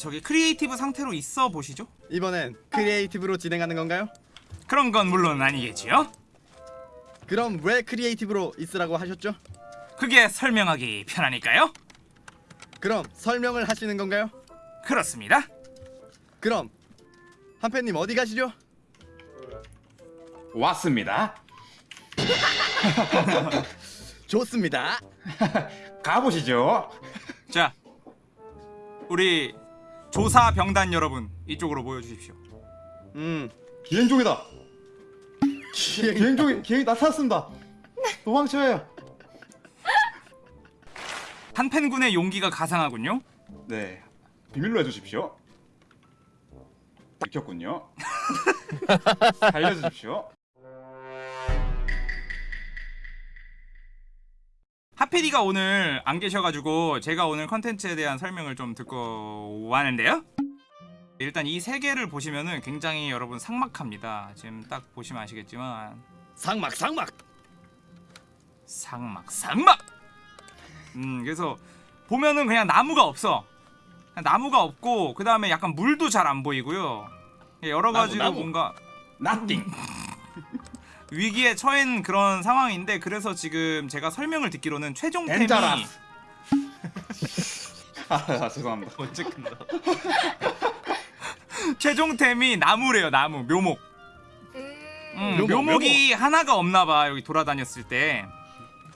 저기 creative 상태로 있어 보시죠. 이번엔 creative로 진행하는 건가요? 그런 건 물론 아니겠지요. 그럼 왜 creative로 있으라고 하셨죠? 그게 설명하기 편하니까요. 그럼 설명을 하시는 건가요? 그렇습니다. 그럼 한펜님 어디 가시죠? 왔습니다. 좋습니다. 가보시죠. 자, 우리 조사 병단 여러분 이쪽으로 모여 주십시오. 음, 기행종이다. 기행 기행종이 기행 나타났습니다. 도망쳐요. 한펜군의 용기가 가상하군요. 네, 비밀로 해주십시오. 들켰군요. 알려주십시오. 하페디가 오늘 안 계셔가지고 제가 오늘 컨텐츠에 대한 설명을 좀 듣고 왔는데요. 일단 이 세 개를 보시면은 굉장히 여러분 삭막합니다. 지금 딱 보시면 아시겠지만 상막 상막. 상막 상막. 음 그래서 보면은 그냥 나무가 없어. 그냥 나무가 없고 그 다음에 약간 물도 잘 안 보이고요. 여러 나무, 가지로. 뭔가 나띵. 위기에 처한 그런 상황인데 그래서 지금 제가 설명을 듣기로는 최종템이 덴자라스. 아, 죄송합니다. 언제 끝나? 최종템이 나무래요 나무 묘목. 음, 묘목, 묘목이 하나가 없나봐 여기 돌아다녔을 때.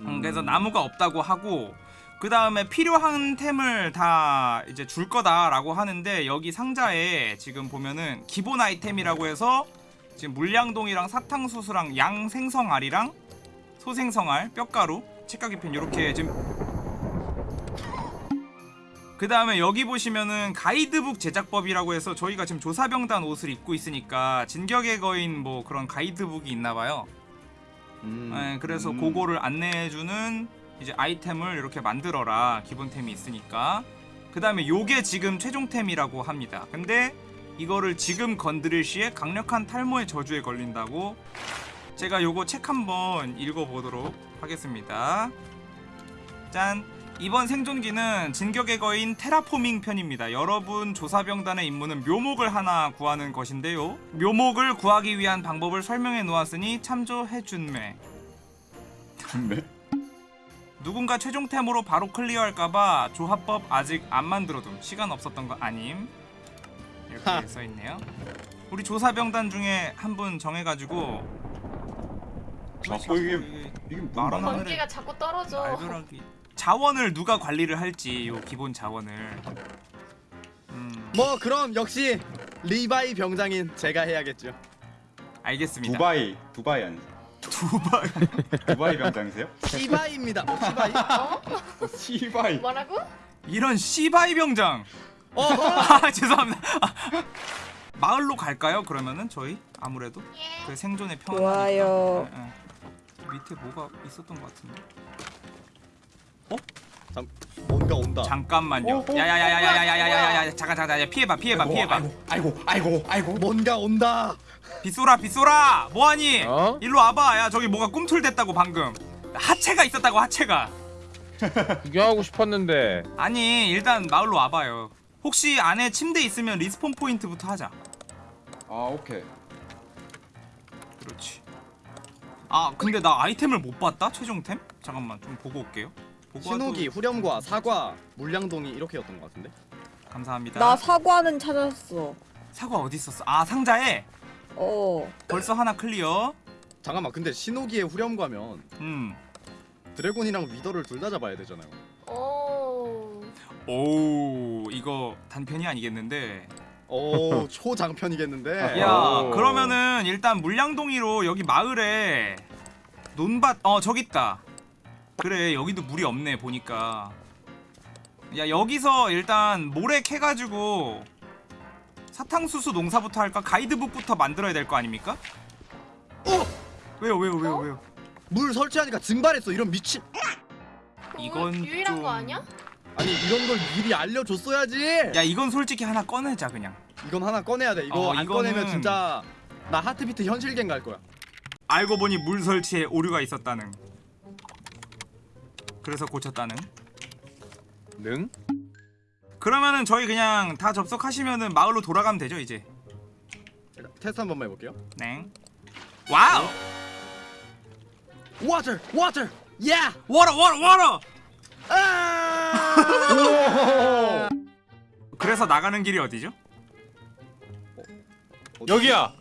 음, 음. 그래서 나무가 없다고 하고 그 다음에 필요한 템을 다 이제 줄 거다라고 하는데 여기 상자에 지금 보면은 기본 아이템이라고 해서 지금 물량동이랑 사탕수수랑 양 생성알이랑 소생성알 뼈가루 책가기펜 이렇게 지금 그 다음에 여기 보시면은 가이드북 제작법이라고 해서 저희가 지금 조사병단 옷을 입고 있으니까 진격의 거인 뭐 그런 가이드북이 있나봐요 음. 네, 그래서 음. 그거를 안내해주는 이제 아이템을 이렇게 만들어라 기본템이 있으니까 그 다음에 요게 지금 최종템이라고 합니다 근데 이거를 지금 건드릴 시에 강력한 탈모의 저주에 걸린다고 제가 요거 책 한번 읽어보도록 하겠습니다 짠 이번 생존기는 진격의 거인 테라포밍 편입니다. 여러분 조사병단의 임무는 묘목을 하나 구하는 것인데요. 묘목을 구하기 위한 방법을 설명해 놓았으니 참조해준매. 네. 누군가 최종템으로 바로 클리어할까봐 조합법 아직 안 만들어둠. 시간 없었던 거 아님. 이렇게 하. 써있네요. 우리 조사병단 중에 한 분 정해가지고 자꾸 이게 이게 하늘에 번개가 자꾸 떨어져. 날벼락이 자원을 누가 관리를 할지 요 기본 자원을 음 뭐 그럼 역시 리바이 병장인 제가 해야겠죠. 알겠습니다 두바이 두바이 아니세요? 두바이 두바이 병장이세요? 시바이입니다. 어, 시바이. 어? 어, 시바이. 뭐라고? 이런 시바이 병장. 아 죄송합니다 아, 마을로 갈까요 그러면은 저희 아무래도 예. 그 생존의 평 좋아요. 밑에 뭐가 있었던 것 같은데 잠, 뭔가 온다. 잠깐만요 어, 어, 야야야야야야야야야야 잠깐 잠깐 잠깐 피해봐 피해봐 피해봐 아이고 아이고 아이고. 뭔가 온다. 빗소라 빗소라 뭐하니 어? 일로 와봐 야 저기 뭐가 꿈틀댔다고 방금 하체가 있었다고 하체가 구경하고 싶었는데 아니 일단 마을로 와봐요 혹시 안에 침대 있으면 respawn 포인트부터 하자 아 오케이. 그렇지 아 근데 나 아이템을 못 봤다 최종템? 잠깐만 좀 보고 올게요 보고 신호기, 와도- 후렴과 사과, 물양동이 이렇게였던 것 같은데. 감사합니다 나 사과는 찾았어. 사과 어디 있었어? 아 상자에 어. 벌써 하나 클리어 잠깐만, 근데 신호기에 후렴과면 음 드래곤이랑 위더를 둘 다 잡아야 되잖아요. 오. 이거 단편이 아니겠는데 오, 초장편이겠는데. 야 오. 그러면은 일단 물양동이로 여기 마을에 논밭 어 저기 있다 그래 여기도 물이 없네 보니까 야 여기서 일단 모래 캐가지고 사탕수수 농사부터 할까 가이드북부터 만들어야 될 거 아닙니까? 어! 왜요 왜요 왜요 어? 왜요 물 설치하니까 증발했어. 이런 미친. 이건 유일한 좀- 거 아니야? 아니 이런 걸 미리 알려줬어야지. 야 이건 솔직히 하나 꺼내자 그냥 이건 하나 꺼내야 돼. 이거 어, 안 이거는- 꺼내면 진짜 나 하트비트 현실갱 갈 거야. 알고 보니 물 설치에 오류가 있었다는 그래서 고쳤다는 능? 그러면은 저희 그냥 다 접속하시면은 마을로 돌아가면 되죠 이제. 테스트 한 번만 해볼게요. 네. 와우. Water, water, yeah. 워러 워러 워러. 아! 그래서 나가는 길이 어디죠? 여기야.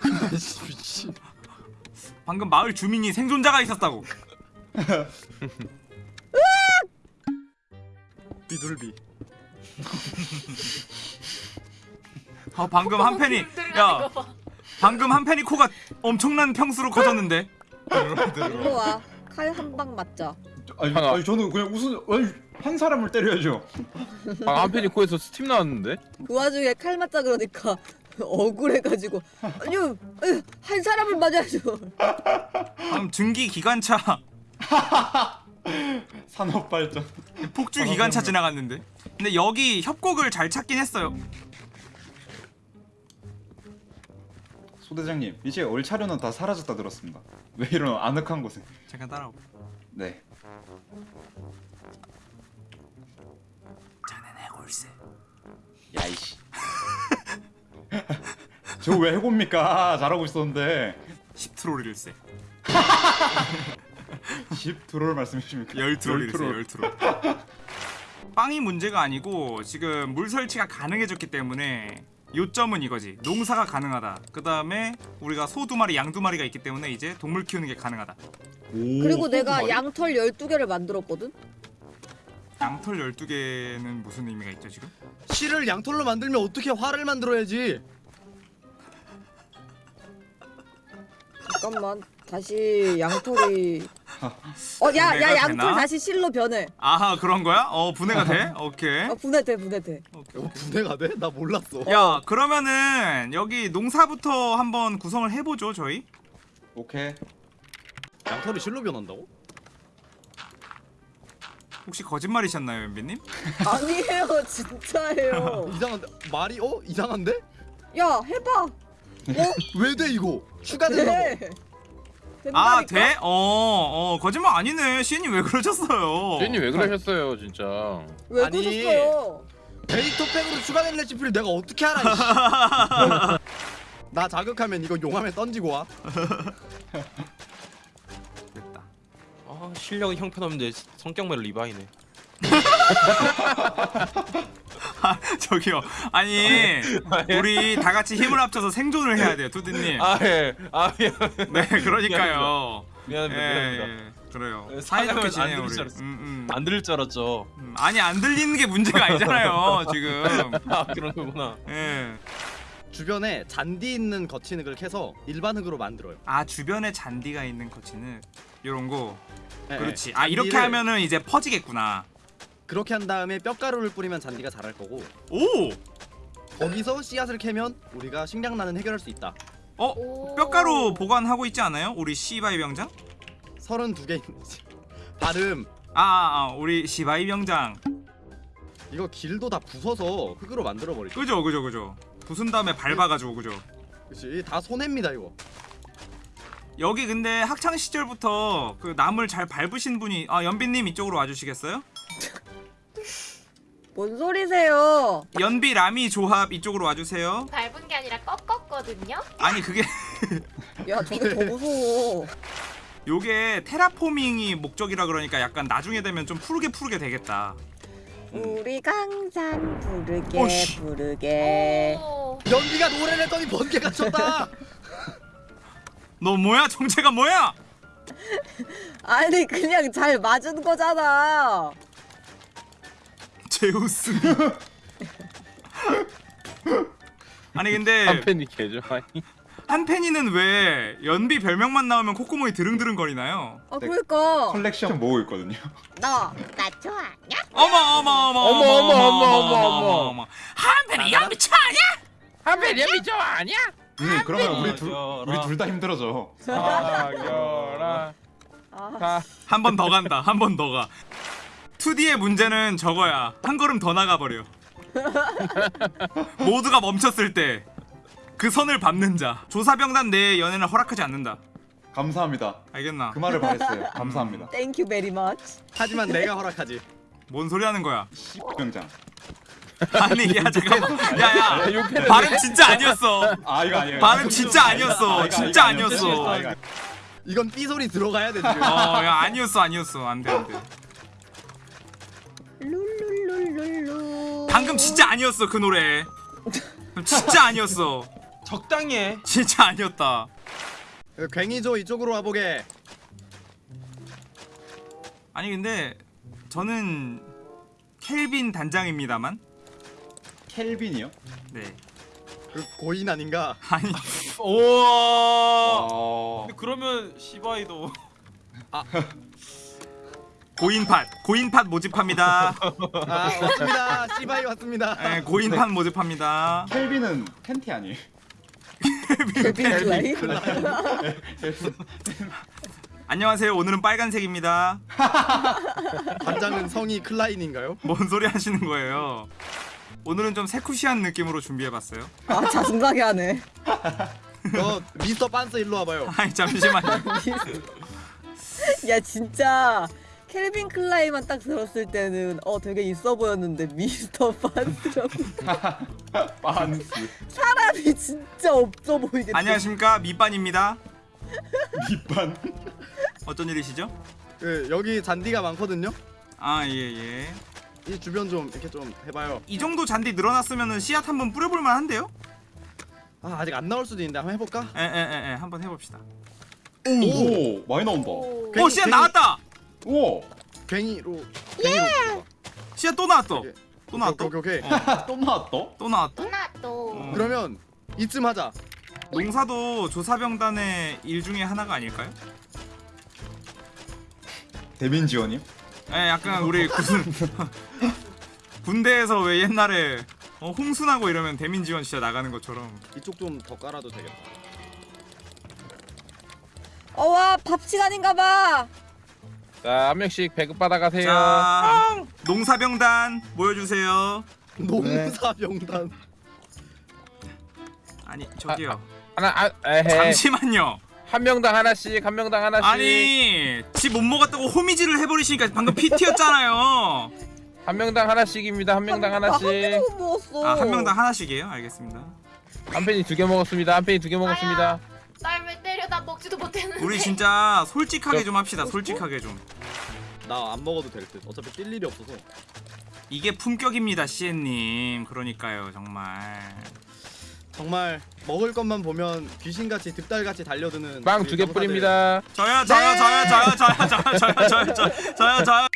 미친. 방금 마을 주민이 생존자가 있었다고. 비둘비. 어, 방금 한 팬이 야 방금 한 팬이 코가 엄청난 평수로 커졌는데. 일로 와. 칼 한 방 맞자. 아니, 하나. 아니 저는 그냥 무슨 아니 한 사람을 때려야죠. 방 한편이 코에서 스팀 나왔는데? 그 와중에 칼 맞자 그러니까 억울해가지고 아니요 한 사람을 맞아야죠 방금 증기 기관차 산업 발전. 폭주 기관차 지나갔는데. 근데 여기 협곡을 잘 찾긴 했어요. 소대장님 이제 얼차려는 다 사라졌다 들었습니다. 왜 이런 아늑한 곳에? 잠깐 따라오고. 네. 자네 해골세. 야이씨. 저 왜 해봅니까? 잘하고 있었는데. 10트롤일세. 10 트롤 말씀해 주십니까? 열 트롤일세. 트롤. 열 트롤. 빵이 문제가 아니고 지금 물 설치가 가능해졌기 때문에 요점은 이거지. 농사가 가능하다. 그 다음에 우리가 소 두 마리, 양 두 마리가 있기 때문에 이제 동물 키우는 게 가능하다. 오, 그리고 내가 소금알이? 양털 12개를 만들었거든 양털 12개는 무슨 의미가 있죠 지금? 실을 양털로 만들면 어떻게 활을 만들어야지? 잠깐만 다시 양털이 어 야야 분해가 양털 되나? 다시 실로 변해 아하 그런 거야? 어 분해가 돼? 오케이. 어, 분해돼 분해돼 오케이. 어, 분해가 돼? 나 몰랐어. 야 그러면은 여기 농사부터 한번 구성을 해보죠 저희 오케이. 양털이 실로 변한다고? 혹시 거짓말이셨나요 연비님? 아니에요 진짜예요 이상한데 말이 어 이상한데? 야 해봐 왜돼 이거? 추가된다고. 돼아 된다니까? 돼? 어, 어 거짓말 아니네 시인님 왜 그러셨어요? 쟤님 왜 그러셨어요 진짜? 왜 아니. 그러셨어요 데이터 팩으로 추가된 레시피를 내가 어떻게 알아? 이씨. 나 자극하면 이거 용암에 던지고 와. 아 실력은 형편없는데 성격만 리바이네. 아 저기요. 아니 우리 다 같이 힘을 합쳐서 생존을 해야 돼요 투디님. 아 예아 미안 네 그러니까요. 미안합니다. 예, 미안합니다. 예, 그래요. 예, 사이좋게 지내요 안 우리. 음, 음. 안 들을 줄 알았죠. 음, 아니 안 들리는 게 문제가 아니잖아요 지금. 아 그런 거구나. 예. 주변에 잔디 있는 거친 흙을 캐서 일반 흙으로 만들어요. 아 주변에 잔디가 있는 거치는 요런 거 예, 그렇지 예. 아 이렇게 잔디를 하면은 이제 퍼지겠구나 그렇게 한 다음에 뼈가루를 뿌리면 잔디가 자랄 거고 오! 거기서 씨앗을 캐면 우리가 식량난은 해결할 수 있다. 어? 오. 뼈가루 보관하고 있지 않아요? 우리 시바이 병장? 32개 있는지. 발음 아, 아, 아 우리 시바이 병장 이거 길도 다 부숴서 흙으로 만들어 버리죠. 그죠 그죠 그죠 부순 다음에 밟아가지고 그죠 그렇지 다 손해입니다 이거. 여기 근데 학창 시절부터 그 나물 잘 밟으신 분이 아 연비님 이쪽으로 와주시겠어요? 뭔 소리세요 연비 라미 조합 이쪽으로 와주세요 밟은 게 아니라 꺾었거든요. 아니 그게 야 저게 더 무서워 요게 테라포밍이 목적이라 그러니까 약간 나중에 되면 좀 푸르게 푸르게 되겠다 우리 강산 부르게 오씨. 부르게 오. 연비가 노래를 했더니 번개가 쳤다. 너 뭐야 정체가 뭐야? 아니 그냥 잘 맞은 거잖아 제우스 아니 근데 한펜이 개좋아해. 한펜이는 왜 연비 별명만 나오면 콧구멍이 드릉드릉 거리나요? 아 그러니까 컬렉션 모으고 있거든요. 나나 좋아하냐? 어머 어머 어머 어머, 어머, 어머, 어머, 어머. 한펜이 연비 차냐? 한펜 연비 좋아하냐? 음, 그러면 우리 둘 맞아라. 우리 둘 다 힘들어져. 사겨라. 아, 가. 한번 더 간다 한 번 더 가. 2D의 문제는 저거야 한 걸음 더 나가 버려 모두가 멈췄을 때 그 선을 밟는 자 조사병단 내의 연애는 허락하지 않는다 감사합니다. 알겠나? 그 말을 바랬어요. 감사합니다. thank you very much 하지만 내가 허락하지. 뭔 소리 하는 거야? 병장. 아니 야 잠깐만 야야 욕해도 발음 진짜 아니었어 아 이거 아니에요. 발음 진짜 아니었어 아, 이거 진짜 아니었어. 아, 이건 삐 소리 들어가야 돼 지금. 어야 아니었어 아니었어 안돼 안돼. 방금 진짜 아니었어 그 노래 진짜 아니었어 적당히 해. 진짜 아니었다 그 괭이조 이쪽으로 와보게. 아니 근데 저는 켈빈 단장입니다만 켈빈이요? 네 그 고인 아닌가? 아니. 어. 근데 그러면 시바이도 고인팟 고인팟 모집합니다 아 왔습니다. 씨바이 왔습니다. 네, 고인팟 모집합니다 켈빈은 팬티 아니에요? 켈빈 클라인? 안녕하세요 오늘은 빨간색입니다 단장은 성이 클라인인가요? 뭔 소리 하시는 거예요 오늘은 좀 세쿠시한 느낌으로 준비해봤어요 아 자신나게 하네. 너 미스터 빤스 일로 와봐요. 아니 잠시만요 야 진짜 켈빈 클라인만 딱 들었을 때는 어 되게 있어 보였는데 미스터 반스라고 빤스. 사람이 진짜 없어 보이겠다. 안녕하십니까 밑반입니다 밑반. 어쩐 일이시죠? 그 여기 잔디가 많거든요. 아 예예 이 주변 좀 이렇게 좀 해봐요. 이 정도 잔디 늘어났으면 씨앗 한번 뿌려볼만 한데요? 아 아직 안 나올 수도 있는데 한번 해볼까? 에에에에 한번 해봅시다 오 많이 나온다. 오. 괜히- 오 씨앗 괜히- 나왔다! 우와. 괭이로 괭이로. 씨앗 또 나왔어 예. 또 나왔다 오케이 오케이. 오케이. 어, 또 나왔다? 또 누나 또. 어. 그러면 이쯤 하자. 농사도 조사병단의 일 중에 하나가 아닐까요? 대민 지원이요? 예, 약간 우리 군 군대에서 왜 옛날에 어, 홍순하고 이러면 대민 지원 진짜 나가는 것처럼 이쪽 좀 더 깔아도 되겠다. 어와 밥 시간인가봐. 자, 한 명씩 배급 받아가세요. 자 농사병단 모여주세요 농사병단. 아니 저기요 하나, 아, 에헤. 잠시만요 한 명당 하나씩, 한 명당 하나씩. 아니 지 못 먹었다고 호미질을 해버리시니까 방금 PT였잖아요 한 명당 하나씩입니다. 한 명당 나 하나씩. 한 먹었어. 아한 명당 하나씩이에요 알겠습니다 한 팬이 두 개 먹었습니다. 한 팬이 두 개 먹었습니다. 날 왜 때려 나 먹지도 못했는데. 우리 진짜 솔직하게 좀 합시다 솔직하게 좀 나 안 먹어도 될 듯. 어차피 뛸 일이 없어서. 이게 품격입니다 시엔님 그러니까요 정말 정말 먹을 것만 보면 귀신같이 득달같이 달려드는 빵 두 개. 뿌립니다. 저요 저요 저요 저요 저요 저요 저요 저요 저요 저요 저요